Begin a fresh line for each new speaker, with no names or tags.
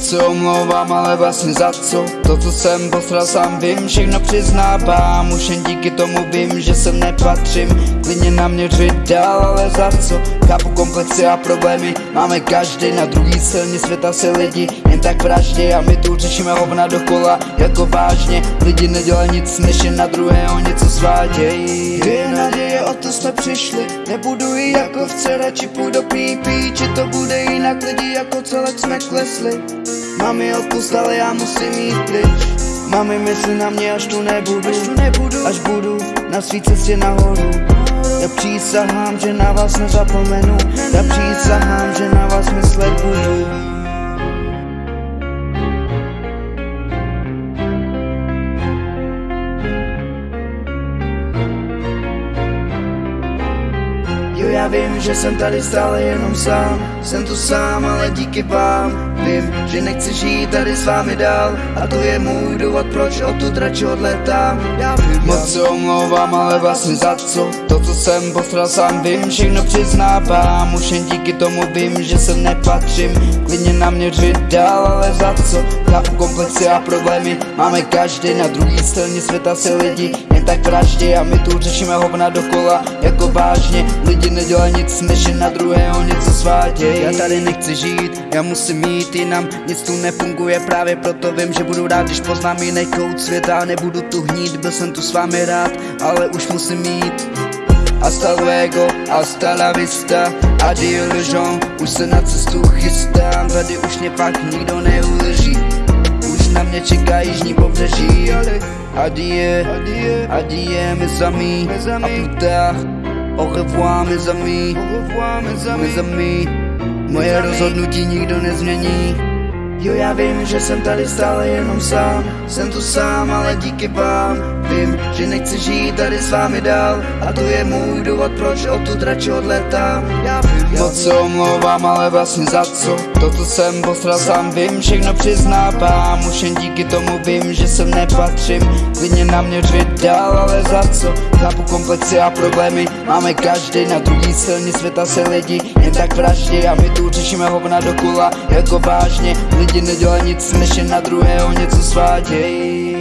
Moc se omlouvám, ale vlastně za co? To, co jsem posral sám vím, všechno přiznávám. Už jen díky tomu vím, že sem nepatřím. Klidně na mě řvit dál, ale za co? Chápu komplexy a problémy Máme každý na druhý silně světa se lidi Jen tak vraždě a my tu řešíme hovna dokola Jako vážně, lidi nedělají nic, než jen na druhého něco svádějí Kde je naděje, o to jsme přišli Nebudu i jako vce, radši půjdu pípí Či to bude jinak, lidi jako celek jsme klesli. Mami odpust, ale já musím jít pryč. Mami myslí na mě, až tu nebudu. Až tu nebudu, až budu na svý cestě nahoru. Já přísahám, že na vás nezapomenu. Já přísahám, Jo, já vím, že jsem tady stále jenom sám. Jsem tu sám, ale díky vám Vím, že nechci žít tady s vámi dál. A to je můj důvod, proč odtud radši odletám Já vím, Moc se omlouvám, ale vlastně za co? To, co jsem postral sám vím, všechno přiznávám. Už jen díky tomu vím, že sem nepatřím. Klidně na mě řvit dál, ale za co? Chápu komplexy a problémy Máme každý. Na druhý straně světa se lidi Jen tak vraždě a my tu řešíme hovna dokola Jako vážně, lidi nedělají nic, než na druhého něco sváděj Já tady nechci žít, já musím jít jinam Nic tu nefunguje, právě proto vím, že budu rád Když poznám jiný kout světa, nebudu tu hnít Byl jsem tu s vámi rád, ale už musím jít. Hasta luego, hasta la vista. Adieu le Jean, už se na cestu chystám. Tady už mě pak nikdo neuleží Už na mě čeká jižní pobřeží Ale adie, adie, adie mes amis A plus tard, au revoir mes amis. Au revoir mes amis, mes amis. Moje rozhodnutí nikdo nezmění Jo, já vím, že jsem tady stále jenom sám. Jsem tu sám, ale díky vám Vím, že nechci žít tady s vámi dál. A to je můj důvod, proč odtud radši odletám. Já vím, já Moc se omlouvám, ale vlastně za co? To, co jsem postral sám vím, všechno přiznávám. Už jen díky tomu vím, že sem nepatřím. Klidně na mě řvit dál, ale za co? Chápu komplexy a problémy Máme každý na druhý straně světa se lidi. Jen tak vraždě a my tu řešíme hovna dokola Jako vážně, lidi nedělají nic, než jen na druhého něco svádějí